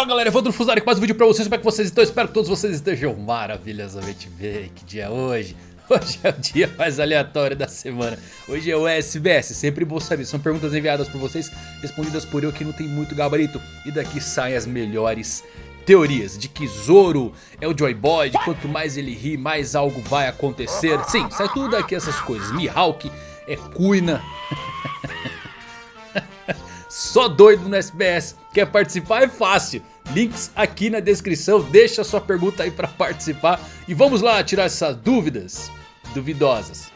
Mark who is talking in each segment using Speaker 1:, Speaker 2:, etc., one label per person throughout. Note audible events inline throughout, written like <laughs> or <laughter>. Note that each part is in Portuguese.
Speaker 1: Fala galera, Evandro Fusari com mais um vídeo pra vocês, como é que vocês estão? Espero que todos vocês estejam maravilhosamente bem, que dia é hoje? <laughs> Hoje é o dia mais aleatório da semana, hoje é o SBS, sempre bom saber, são perguntas enviadas por vocês, respondidas por eu que não tem muito gabarito. E daqui saem as melhores teorias de que Zoro é o Joy Boy, de quanto mais ele ri, mais algo vai acontecer. Sim, sai tudo daqui essas coisas, Mihawk é Kuina <laughs> Só doido no SBS, quer participar? É fácil. Links aqui na descrição, deixa sua pergunta aí pra participar. E vamos lá tirar essas dúvidas duvidosas.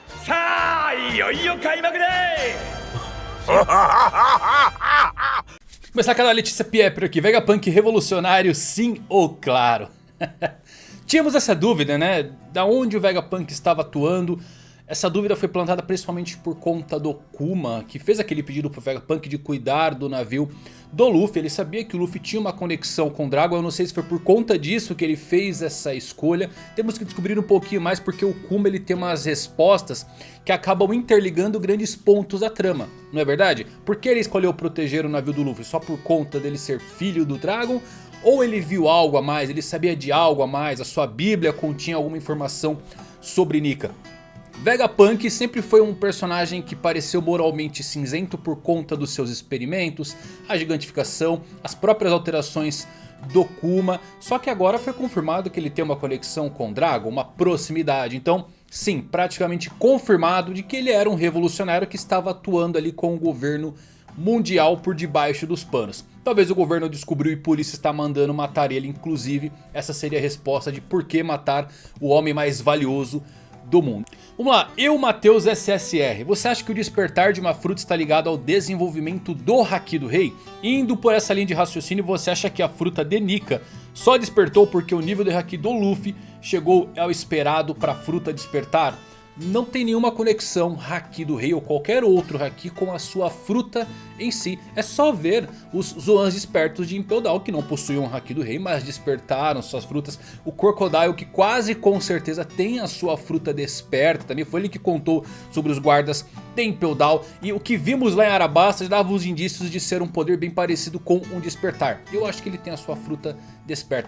Speaker 1: <laughs> Começar com a Letícia Piepro aqui, Vegapunk revolucionário sim ou claro? <laughs> Tínhamos essa dúvida né, da onde o Vegapunk estava atuando essa dúvida foi plantada principalmente por conta do Kuma, que fez aquele pedido pro Vegapunk de cuidar do navio do Luffy. Ele sabia que o Luffy tinha uma conexão com o Dragon, eu não sei se foi por conta disso que ele fez essa escolha. Temos que descobrir um pouquinho mais porque o Kuma ele tem umas respostas que acabam interligando grandes pontos da trama, não é verdade? Por que ele escolheu proteger o navio do Luffy? Só por conta dele ser filho do Dragon? Ou ele viu algo a mais, ele sabia de algo a mais, a sua bíblia continha alguma informação sobre Nika? Vegapunk sempre foi um personagem que pareceu moralmente cinzento por conta dos seus experimentos, a gigantificação, as próprias alterações do Kuma. Só que agora foi confirmado que ele tem uma conexão com Dragon, uma proximidade. Então sim, praticamente confirmado de que ele era um revolucionário que estava atuando ali com o governo mundial por debaixo dos panos. Talvez o governo descobriu e por isso está mandando matar ele. Inclusive essa seria a resposta de por que matar o homem mais valioso do mundo. Vamos lá, eu Matheus SSR, você acha que o despertar de uma fruta está ligado ao desenvolvimento do Haki do Rei? Indo por essa linha de raciocínio, você acha que a fruta de Nika só despertou porque o nível de Haki do Luffy chegou ao esperado para a fruta despertar? Não tem nenhuma conexão Haki do Rei ou qualquer outro Haki com a sua fruta em si. É só ver os Zoans espertos de Impel Down que não possuíam Haki do Rei, mas despertaram suas frutas. O Crocodile que quase com certeza tem a sua fruta desperta. Também foi ele que contou sobre os guardas de Impel Down. E o que vimos lá em Arabasta dava os indícios de ser um poder bem parecido com um despertar. Eu acho que ele tem a sua fruta desperta.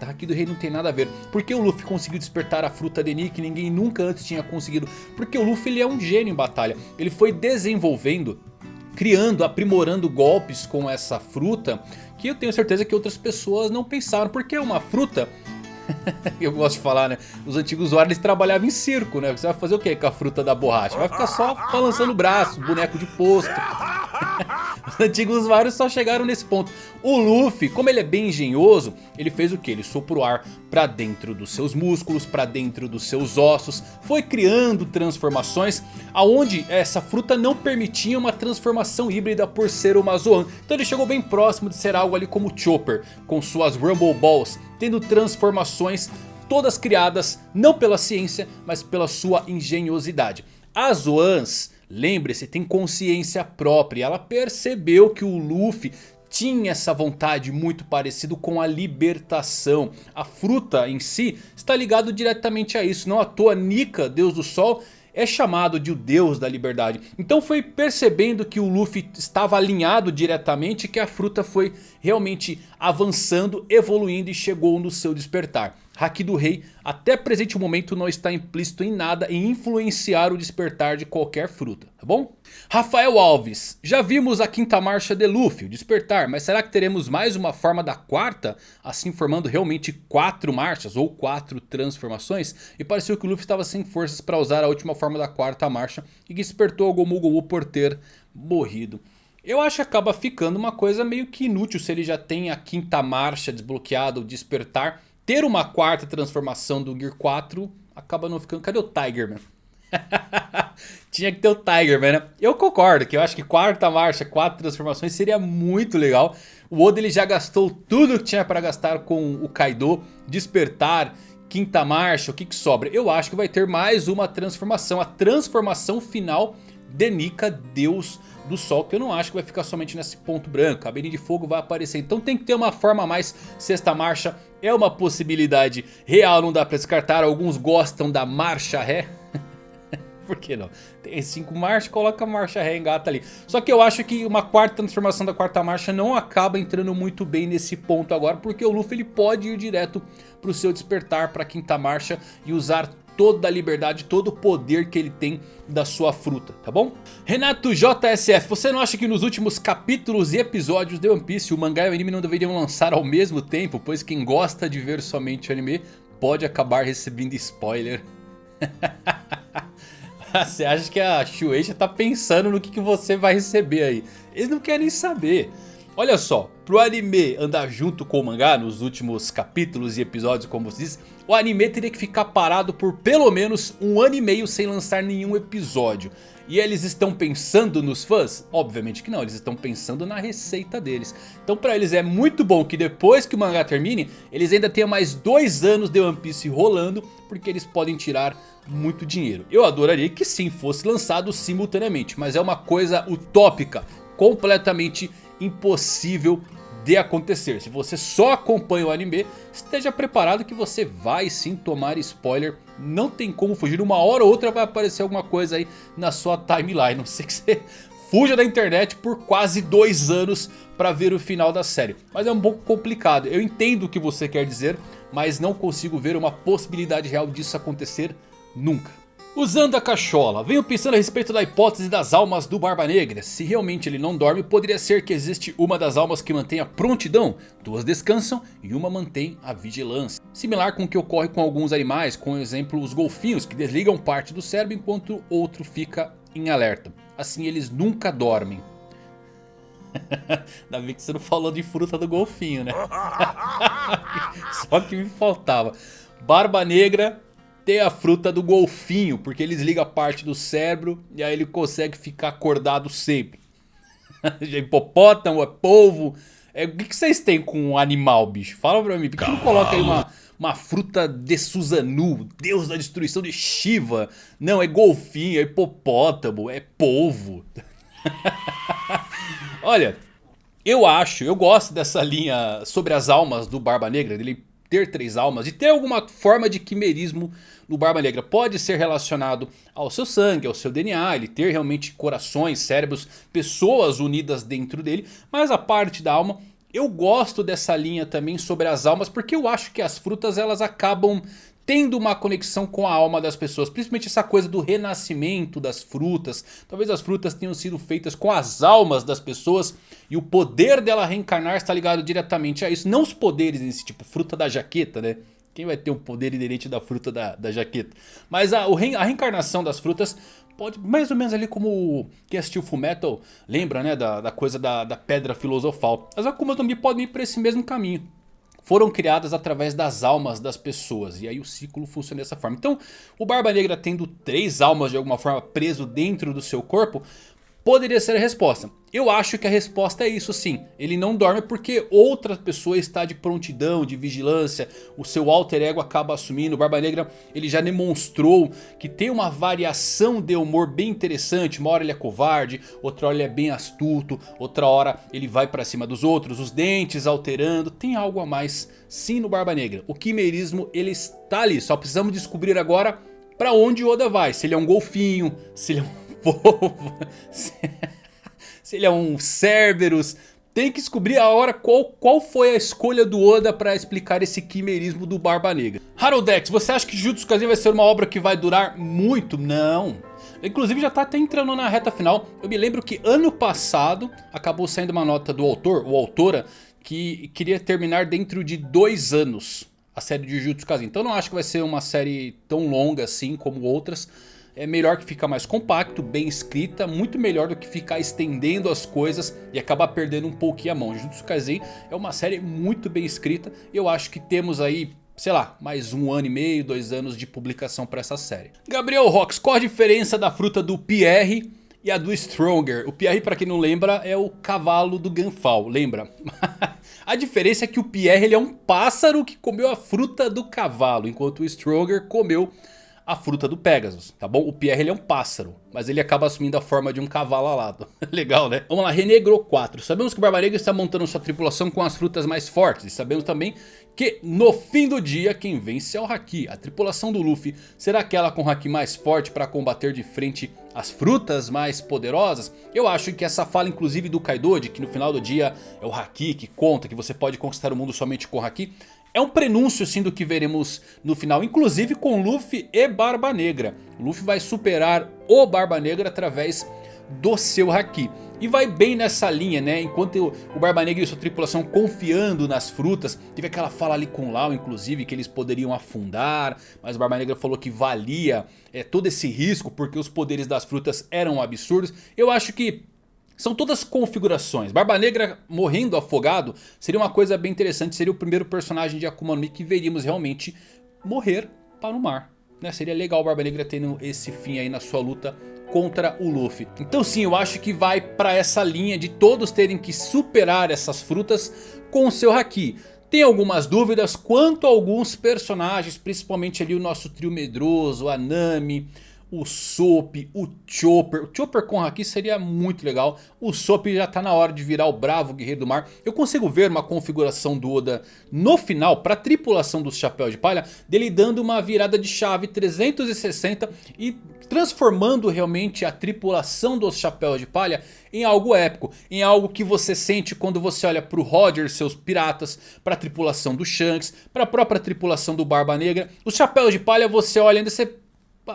Speaker 1: Haki do Rei não tem nada a ver. Por que o Luffy conseguiu despertar a fruta de Nick? Ninguém nunca antes tinha conseguido. Porque o Luffy ele é um gênio em batalha. Ele foi desenvolvendo, criando, aprimorando golpes com essa fruta. Que eu tenho certeza que outras pessoas não pensaram. Porque é uma fruta... <laughs> eu gosto de falar, né? Os antigos usuários trabalhavam em circo, né? Você vai fazer o que com a fruta da borracha? Vai ficar só balançando o braço, boneco de posto. <laughs> Os <laughs> antigos usuários só chegaram nesse ponto. O Luffy, como ele é bem engenhoso, ele fez o que? Ele soprou ar para dentro dos seus músculos, para dentro dos seus ossos. Foi criando transformações aonde essa fruta não permitia uma transformação híbrida por ser uma Zoan. Então ele chegou bem próximo de ser algo ali como Chopper, com suas Rumble Balls, tendo transformações todas criadas não pela ciência, mas pela sua engenhosidade. As Zoans Lembre-se, tem consciência própria. Ela percebeu que o Luffy tinha essa vontade muito parecido com a libertação. A fruta em si está ligado diretamente a isso. Não à toa Nika, Deus do Sol, é chamado de o Deus da Liberdade. Então foi percebendo que o Luffy estava alinhado diretamente que a fruta foi realmente avançando, evoluindo e chegou no seu despertar. Haki do Rei até presente momento não está implícito em nada em influenciar o despertar de qualquer fruta, tá bom? Rafael Alves, já vimos a quinta marcha de Luffy, o despertar, mas será que teremos mais uma forma da quarta? Assim formando realmente quatro marchas ou quatro transformações? E pareceu que o Luffy estava sem forças para usar a última forma da quarta marcha e que despertou o Gomu Gomu por ter morrido. Eu acho que acaba ficando uma coisa meio que inútil se ele já tem a quinta marcha desbloqueada, o despertar ter uma quarta transformação do Gear 4 acaba não ficando... Cadê o Tiger, man? <laughs> Tinha que ter o Tiger, man, né? Eu concordo que eu acho que quarta marcha, quatro transformações seria muito legal. O Oda ele já gastou tudo que tinha para gastar com o Kaido. Despertar, quinta marcha, o que, que sobra? Eu acho que vai ter mais uma transformação. A transformação final de Nika, Deus do Sol, que eu não acho que vai ficar somente nesse ponto branco. A Belinha de Fogo vai aparecer, então tem que ter uma forma mais sexta marcha. É uma possibilidade real, não dá pra descartar. Alguns gostam da marcha ré. <laughs> Por que não? Tem 5 marchas, coloca a marcha ré engata ali. Só que eu acho que uma quarta transformação da quarta marcha não acaba entrando muito bem nesse ponto agora. Porque o Luffy ele pode ir direto para o seu despertar para a quinta marcha e usar toda a liberdade, todo o poder que ele tem da sua fruta, tá bom? Renato JSF, você não acha que nos últimos capítulos e episódios de One Piece o mangá e o anime não deveriam lançar ao mesmo tempo? Pois quem gosta de ver somente o anime pode acabar recebendo spoiler. <laughs> você acha que a Shueisha tá pensando no que, que você vai receber aí? Eles não querem saber. Olha só, pro anime andar junto com o mangá nos últimos capítulos e episódios, como você diz, o anime teria que ficar parado por pelo menos um ano e meio sem lançar nenhum episódio. E eles estão pensando nos fãs? Obviamente que não, eles estão pensando na receita deles. Então pra eles é muito bom que depois que o mangá termine, eles ainda tenham mais dois anos de One Piece rolando, porque eles podem tirar muito dinheiro. Eu adoraria que sim fosse lançado simultaneamente, mas é uma coisa utópica, completamente impossível de acontecer. Se você só acompanha o anime, esteja preparado que você vai sim tomar spoiler. Não tem como fugir, uma hora ou outra vai aparecer alguma coisa aí na sua timeline. <laughs> Não sei que você fuja da internet por quase dois anos para ver o final da série. Mas é um pouco complicado, eu entendo o que você quer dizer, mas não consigo ver uma possibilidade real disso acontecer nunca. Usando a cachola, venho pensando a respeito da hipótese das almas do Barba Negra. Se realmente ele não dorme, poderia ser que existe uma das almas que mantém a prontidão, duas descansam e uma mantém a vigilância. Similar com o que ocorre com alguns animais, com exemplo os golfinhos que desligam parte do cérebro enquanto outro fica em alerta. Assim eles nunca dormem. <laughs> Ainda bem que você não falou de fruta do golfinho, né? <laughs> Só que me faltava. Barba Negra ter a fruta do golfinho, porque ele desliga parte do cérebro e aí ele consegue ficar acordado sempre. <laughs> hipopótamo, é polvo. É, o que, vocês têm com um animal, bicho? Fala pra mim, por que não coloca aí uma, uma fruta de Suzanu, deus da destruição de Shiva? Não, é golfinho, é hipopótamo, é polvo. <laughs> Olha, eu acho, eu gosto dessa linha sobre as almas do Barba Negra, dele ter três almas, e ter alguma forma de quimerismo no Barba Negra. Pode ser relacionado ao seu sangue, ao seu DNA, ele ter realmente corações, cérebros, pessoas unidas dentro dele. Mas a parte da alma, eu gosto dessa linha também sobre as almas, porque eu acho que as frutas elas acabam tendo uma conexão com a alma das pessoas. Principalmente essa coisa do renascimento das frutas. Talvez as frutas tenham sido feitas com as almas das pessoas. E o poder dela reencarnar está ligado diretamente a isso. Não os poderes nesse tipo, fruta da jaqueta, né? Quem vai ter o poder inerente da fruta da, da jaqueta? Mas a, a reencarnação das frutas pode, mais ou menos ali como quem assistiu Fullmetal lembra, né? Da, da coisa da, da pedra filosofal. As Akumas também podem ir para esse mesmo caminho foram criadas através das almas das pessoas. E aí o ciclo funciona dessa forma. Então o Barba Negra tendo três almas de alguma forma preso dentro do seu corpo poderia ser a resposta. Eu acho que a resposta é isso sim. Ele não dorme porque outra pessoa está de prontidão, de vigilância. O seu alter ego acaba assumindo. O Barba Negra ele já demonstrou que tem uma variação de humor bem interessante. Uma hora ele é covarde, outra hora ele é bem astuto. Outra hora ele vai para cima dos outros. Os dentes alterando. Tem algo a mais sim no Barba Negra. O quimerismo ele está ali. Só precisamos descobrir agora para onde Oda vai. Se ele é um golfinho, se ele é um povo, se, <laughs> se ele é um Cerberus. Tem que descobrir a hora qual, qual foi a escolha do Oda para explicar esse quimerismo do Barba Negra. Haroldex, você acha que Jujutsu Kaisen vai ser uma obra que vai durar muito? Não. Inclusive já está até entrando na reta final. Eu me lembro que ano passado acabou saindo uma nota do autor, ou autora, que queria terminar dentro de dois anos a série de Jujutsu Kaisen. Então não acho que vai ser uma série tão longa assim como outras é melhor que fica mais compacto, bem escrita, muito melhor do que ficar estendendo as coisas e acabar perdendo um pouquinho a mão. Jujutsu Kaisen é uma série muito bem escrita e eu acho que temos aí sei lá, mais um ano e meio, dois anos de publicação para essa série. Gabriel Rox, qual a diferença da fruta do Pierre e a do Stronger? O Pierre, para quem não lembra, é o cavalo do Ganfal, lembra? <laughs> a diferença é que o Pierre ele é um pássaro que comeu a fruta do cavalo, enquanto o Stronger comeu a fruta do Pegasus, tá bom? O Pierre ele é um pássaro, Mas ele acaba assumindo a forma de um cavalo alado. <laughs> Legal, né? Vamos lá, Renegro 4. Sabemos que o Barba Negra está montando sua tripulação com as frutas mais fortes. E sabemos também que no fim do dia quem vence é o Haki. A tripulação do Luffy será aquela com o Haki mais forte para combater de frente as frutas mais poderosas? Eu acho que essa fala inclusive do Kaido de que no final do dia é o Haki que conta, que você pode conquistar o mundo somente com o Haki. É um prenúncio sim do que veremos no final, inclusive com Luffy e Barba Negra. Luffy vai superar o Barba Negra através do seu Haki. E vai bem nessa linha, né? Enquanto o Barba Negra e sua tripulação confiando nas frutas. Teve aquela fala ali com Lau, inclusive, que eles poderiam afundar. Mas o Barba Negra falou que valia é, todo esse risco, porque os poderes das frutas eram absurdos. Eu acho que são todas configurações. Barba Negra morrendo afogado seria uma coisa bem interessante. Seria o primeiro personagem de Akuma no Mi que veríamos realmente morrer para o mar. Né? Seria legal o Barba Negra tendo esse fim aí na sua luta contra o Luffy. Então sim, eu acho que vai para essa linha de todos terem que superar essas frutas com o seu Haki. Tem algumas dúvidas quanto a alguns personagens, principalmente ali o nosso trio medroso, a Nami, o Soap, o Chopper. O Chopper com Haki seria muito legal. O Soap já está na hora de virar o bravo guerreiro do mar. Eu consigo ver uma configuração do Oda no final para a tripulação dos Chapéus de Palha. Dele dando uma virada de chave 360 e transformando realmente a tripulação dos Chapéus de Palha em algo épico. Em algo que você sente quando você olha para o Roger, seus piratas, para a tripulação do Shanks, para a própria tripulação do Barba Negra. Os Chapéus de Palha você olha ainda você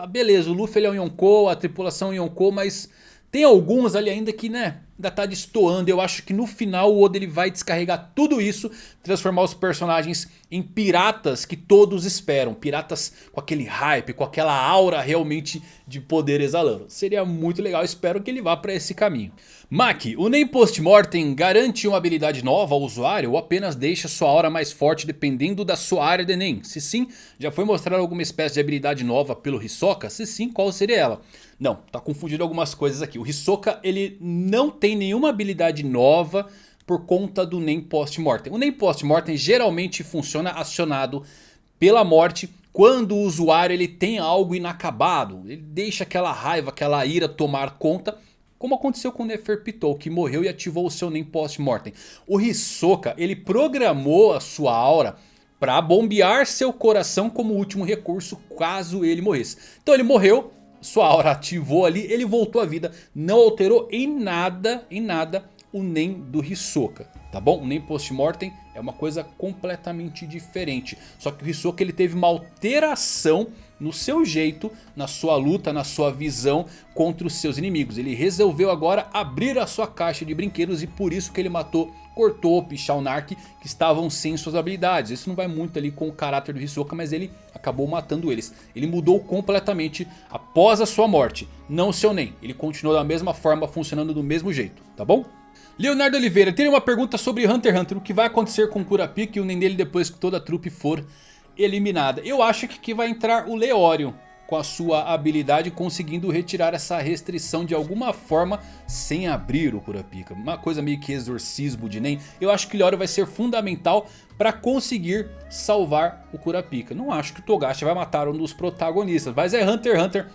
Speaker 1: beleza, o Luffy ele é um Yonkou, a tripulação é um Yonkou, mas tem alguns ali ainda que, né, ainda tá destoando. Eu acho que no final o Oda ele vai descarregar tudo isso, transformar os personagens em piratas que todos esperam. Piratas com aquele hype, com aquela aura realmente de poder exalando. Seria muito legal, espero que ele vá para esse caminho. Maki, o Nem Post-Mortem garante uma habilidade nova ao usuário ou apenas deixa sua aura mais forte dependendo da sua área de Nem? Se sim, já foi mostrado alguma espécie de habilidade nova pelo Hisoka? Se sim, qual seria ela? Não, tá confundindo algumas coisas aqui. O Hisoka ele não tem nenhuma habilidade nova por conta do Nem Post-Mortem. O Nem Post-Mortem geralmente funciona acionado pela morte quando o usuário ele tem algo inacabado. Ele deixa aquela raiva, aquela ira tomar conta como aconteceu com o Neferpitou, que morreu e ativou o seu Nem Post-Mortem. O Hisoka, ele programou a sua aura para bombear seu coração como último recurso caso ele morresse. Então ele morreu, sua aura ativou ali, ele voltou à vida, não alterou em nada, em nada o NEM do Hisoka, tá bom? O NEM Post-Mortem é uma coisa completamente diferente. Só que o Hisoka ele teve uma alteração no seu jeito, na sua luta, na sua visão contra os seus inimigos. Ele resolveu agora abrir a sua caixa de brinquedos e por isso que ele matou Cortop e Shaunark que estavam sem suas habilidades. Isso não vai muito ali com o caráter do Hisoka, mas ele acabou matando eles. Ele mudou completamente após a sua morte, não seu Nen. Ele continuou da mesma forma, funcionando do mesmo jeito, tá bom? Leonardo Oliveira, tem uma pergunta sobre Hunter x Hunter. O que vai acontecer com o Kurapika e o Nen depois que toda a trupe for eliminada? Eu acho que aqui vai entrar o Leório com a sua habilidade conseguindo retirar essa restrição de alguma forma sem abrir o Kurapika. Uma coisa meio que exorcismo de Nen. Eu acho que o Leório vai ser fundamental para conseguir salvar o Kurapika. Não acho que o Togashi vai matar um dos protagonistas, mas é Hunter x Hunter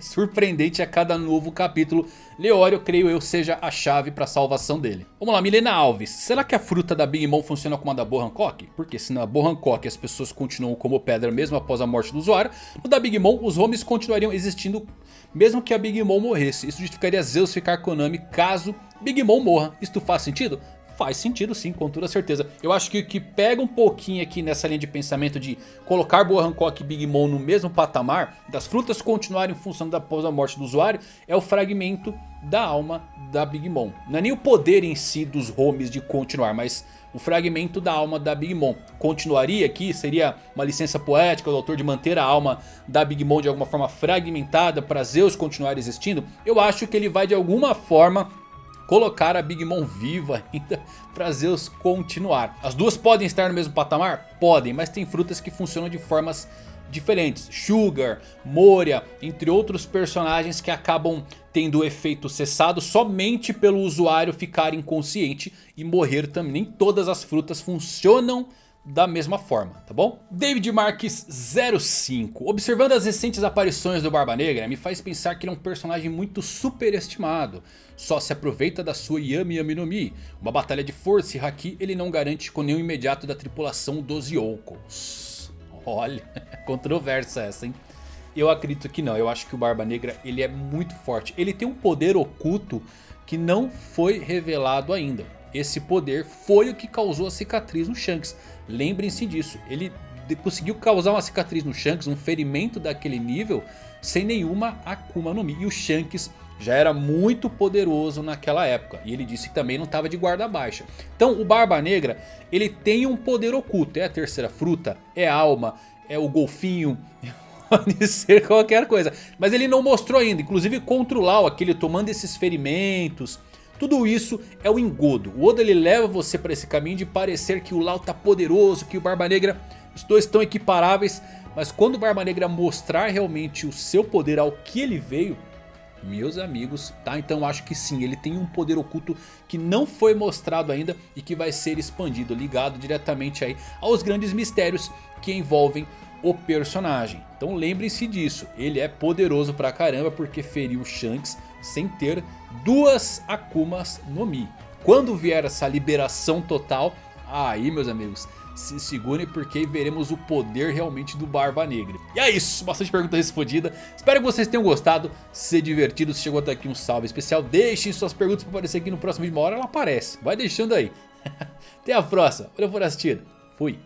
Speaker 1: surpreendente a cada novo capítulo. Leório, creio eu, seja a chave para a salvação dele. Vamos lá, Milena Alves. Será que a fruta da Big Mom funciona como a da Bo Hancock? Porque se na Bo Hancock as pessoas continuam como pedra mesmo após a morte do usuário, no da Big Mom os homes continuariam existindo mesmo que a Big Mom morresse. Isso justificaria Zeus ficar com Nami caso Big Mom morra. Isto faz sentido? Faz sentido sim, com toda certeza. Eu acho que o que pega um pouquinho aqui nessa linha de pensamento de colocar Boa Hancock e Big Mom no mesmo patamar, das frutas continuarem funcionando após a morte do usuário, é o fragmento da alma da Big Mom. Não é nem o poder em si dos homes de continuar, mas o fragmento da alma da Big Mom. Continuaria aqui, seria uma licença poética do autor de manter a alma da Big Mom de alguma forma fragmentada para Zeus continuar existindo? Eu acho que ele vai de alguma forma colocar a Big Mom viva ainda <laughs> para Zeus continuar. As duas podem estar no mesmo patamar? Podem, mas tem frutas que funcionam de formas diferentes. Sugar, Moria, entre outros personagens que acabam tendo o efeito cessado somente pelo usuário ficar inconsciente e morrer também. Nem todas as frutas funcionam da mesma forma, tá bom? David Marques 05. Observando as recentes aparições do Barba Negra, me faz pensar que ele é um personagem muito superestimado. Só se aproveita da sua Yami Yami no Mi. Uma batalha de força e Haki ele não garante com nenhum imediato da tripulação dos Yonkos. Olha, <laughs> controversa essa, hein? Eu acredito que não, eu acho que o Barba Negra ele é muito forte. Ele tem um poder oculto que não foi revelado ainda. Esse poder foi o que causou a cicatriz no Shanks. Lembrem-se disso. Ele conseguiu causar uma cicatriz no Shanks, um ferimento daquele nível, sem nenhuma Akuma no Mi. E o Shanks já era muito poderoso naquela época. E ele disse que também não estava de guarda baixa. Então o Barba Negra, ele tem um poder oculto. É a terceira fruta, é a alma, é o golfinho... <laughs> Pode ser qualquer coisa. Mas ele não mostrou ainda. Inclusive contra o Lau, aquele tomando esses ferimentos tudo isso é o engodo. O Oda ele leva você para esse caminho de parecer que o Lau tá poderoso, que o Barba Negra, os dois estão equiparáveis. Mas quando o Barba Negra mostrar realmente o seu poder ao que ele veio, meus amigos, tá? Então acho que sim, ele tem um poder oculto que não foi mostrado ainda e que vai ser expandido, ligado diretamente aí aos grandes mistérios que envolvem o personagem. Então lembrem-se disso, ele é poderoso pra caramba porque feriu Shanks sem ter duas Akumas no Mi. Quando vier essa liberação total, aí meus amigos, se segurem porque veremos o poder realmente do Barba Negra. E é isso, bastante pergunta respondida. Espero que vocês tenham gostado, se divertido. Se chegou até aqui um salve especial, deixem suas perguntas para aparecer aqui no próximo vídeo. Uma hora ela aparece, vai deixando aí. <laughs> Até a próxima, valeu por assistir, fui.